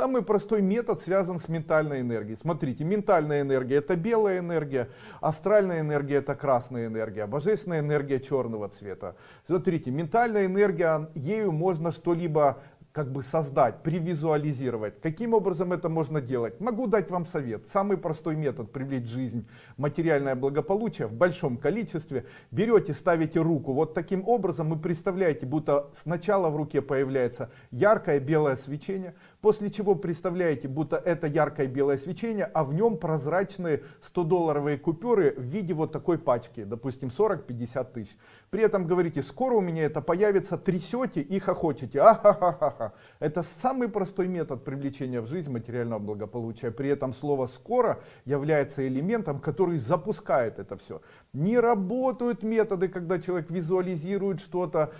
Самый простой метод связан с ментальной энергией. Смотрите, ментальная энергия это белая энергия, астральная энергия это красная энергия, божественная энергия черного цвета. Смотрите, ментальная энергия, ею можно что-либо как бы создать, привизуализировать. Каким образом это можно делать? Могу дать вам совет. Самый простой метод привлечь жизнь материальное благополучие в большом количестве. Берете, ставите руку вот таким образом и представляете, будто сначала в руке появляется яркое белое свечение, после чего представляете, будто это яркое белое свечение, а в нем прозрачные 100-долларовые купюры в виде вот такой пачки, допустим 40-50 тысяч. При этом говорите, скоро у меня это появится, трясете и хохочете. Ахахаха. Это самый простой метод привлечения в жизнь материального благополучия. При этом слово скоро является элементом, который запускает это все. Не работают методы, когда человек визуализирует что-то,